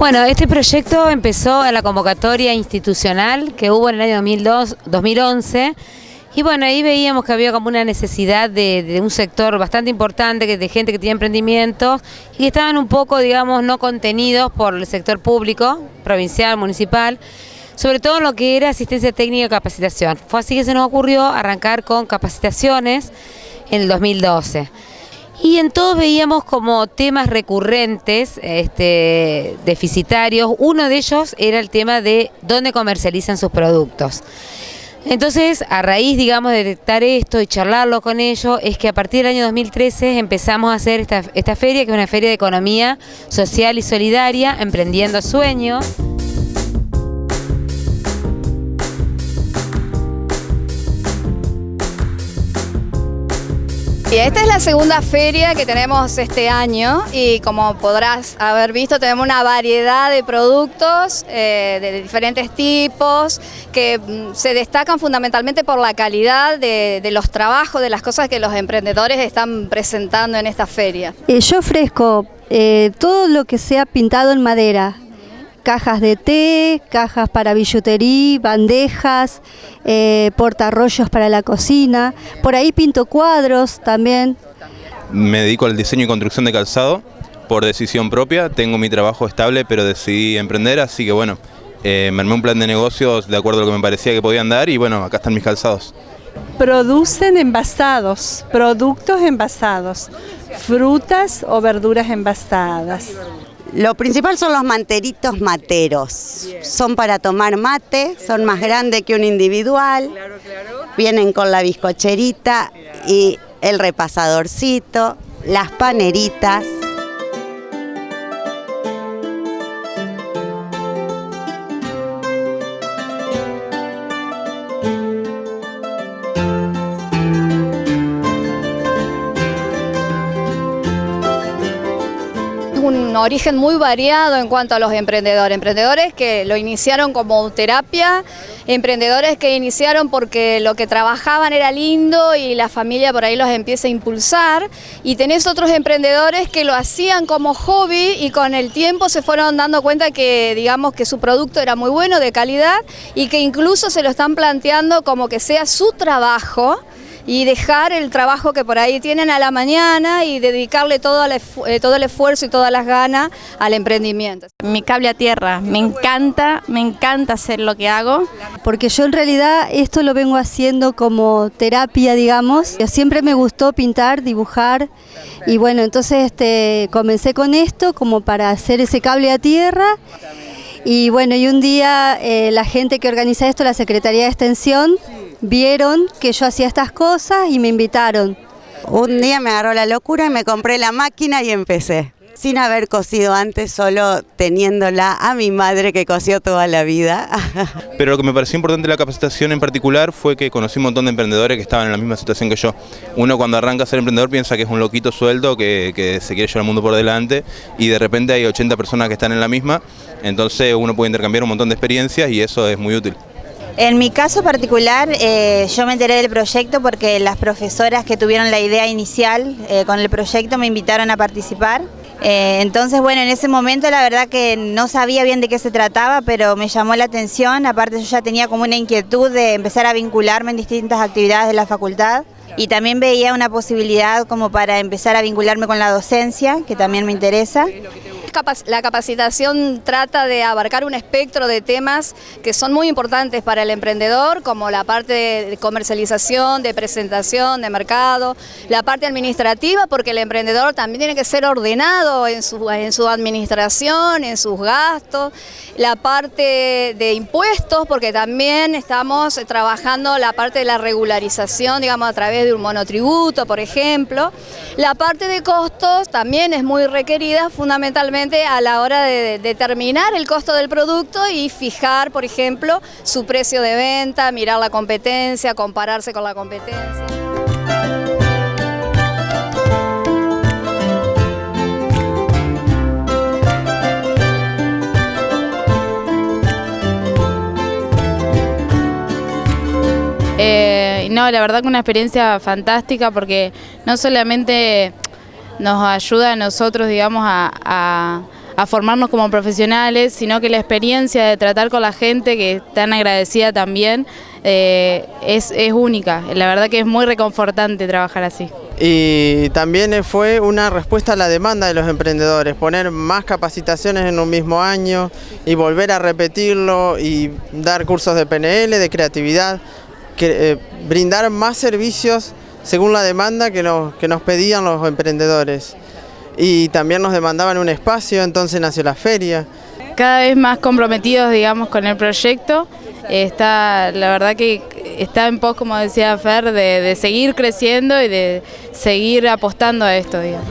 Bueno, este proyecto empezó en la convocatoria institucional que hubo en el año 2002, 2011 y bueno, ahí veíamos que había como una necesidad de, un sector bastante importante, de gente que tiene emprendimientos y que estaban un poco, digamos, no contenidos por el sector público, provincial, municipal, sobre todo en lo que era asistencia técnica y capacitación. Fue así que se nos ocurrió arrancar con capacitaciones en el 2012. Y en todos veíamos como temas recurrentes, este, deficitarios. Uno de ellos era el tema de dónde comercializan sus productos. Entonces, a raíz, digamos, de detectar esto y charlarlo con ellos, es que a partir del año 2013 empezamos a hacer esta, esta feria, que es una feria de economía social y solidaria, emprendiendo sueños. Y esta es la segunda feria que tenemos este año y como podrás haber visto tenemos una variedad de productos eh, de diferentes tipos que mm, se destacan fundamentalmente por la calidad de, los trabajos, de las cosas que los emprendedores están presentando en esta feria. Eh, yo ofrezco eh, todo lo que sea pintado en madera, cajas de té, cajas para billutería, bandejas, eh, portarrollos para la cocina. Por ahí pinto cuadros también. Me dedico al diseño y construcción de calzado por decisión propia. Tengo mi trabajo estable, pero decidí emprender, así que bueno, eh, me armé un plan de negocios de acuerdo a lo que me parecía que podían dar y bueno, acá están mis calzados. Producen envasados, productos envasados, frutas o verduras envasadas. Lo principal son los manteritos materos. Son para tomar mate, son más grandes que un individual. Vienen con la bizcocherita y el repasadorcito, las paneritas. Origen muy variado en cuanto a los emprendedores. Emprendedores que lo iniciaron como terapia, emprendedores que iniciaron porque lo que trabajaban era lindo y la familia por ahí los empieza a impulsar. Y tenés otros emprendedores que lo hacían como hobby y con el tiempo se fueron dando cuenta que digamos que su producto era muy bueno, de calidad y que incluso se lo están planteando como que sea su trabajo y dejar el trabajo que por ahí tienen a la mañana y dedicarle todo el, eh, todo el esfuerzo y todas las ganas al emprendimiento. Mi cable a tierra, me encanta, me encanta hacer lo que hago. Porque yo en realidad esto lo vengo haciendo como terapia, digamos. Siempre me gustó pintar, dibujar y bueno, entonces este, comencé con esto como para hacer ese cable a tierra y bueno, y un día eh, la gente que organiza esto, la Secretaría de Extensión, vieron que yo hacía estas cosas y me invitaron. Un día me agarró la locura y me compré la máquina y empecé. Sin haber cosido antes, solo teniéndola a mi madre que cosió toda la vida. Pero lo que me pareció importante de la capacitación en particular fue que conocí un montón de emprendedores que estaban en la misma situación que yo. Uno cuando arranca a ser emprendedor piensa que es un loquito sueldo que, que se quiere llevar el mundo por delante y de repente hay 80 personas que están en la misma, entonces uno puede intercambiar un montón de experiencias y eso es muy útil. En mi caso particular, eh, yo me enteré del proyecto porque las profesoras que tuvieron la idea inicial eh, con el proyecto me invitaron a participar. Eh, entonces, bueno, en ese momento la verdad que no sabía bien de qué se trataba, pero me llamó la atención. Aparte yo ya tenía como una inquietud de empezar a vincularme en distintas actividades de la facultad y también veía una posibilidad como para empezar a vincularme con la docencia, que también me interesa. La capacitación trata de abarcar un espectro de temas que son muy importantes para el emprendedor, como la parte de comercialización, de presentación, de mercado, la parte administrativa, porque el emprendedor también tiene que ser ordenado en su, administración, en sus gastos, la parte de impuestos, porque también estamos trabajando la parte de la regularización, digamos, a través de un monotributo, por ejemplo. La parte de costos también es muy requerida, fundamentalmente a la hora de determinar el costo del producto y fijar, por ejemplo, su precio de venta, mirar la competencia, compararse con la competencia. Eh, no, la verdad que una experiencia fantástica porque no solamente nos ayuda a nosotros, digamos, a, formarnos como profesionales, sino que la experiencia de tratar con la gente, que es tan agradecida también, eh, es, es única. La verdad que es muy reconfortante trabajar así. Y también fue una respuesta a la demanda de los emprendedores, poner más capacitaciones en un mismo año y volver a repetirlo y dar cursos de PNL, de creatividad, que, eh, brindar más servicios según la demanda que nos, que nos pedían los emprendedores. Y también nos demandaban un espacio, entonces nació la feria. Cada vez más comprometidos, digamos, con el proyecto. Está, la verdad que está en pos, como decía Fer, de, de seguir creciendo y de seguir apostando a esto, digamos.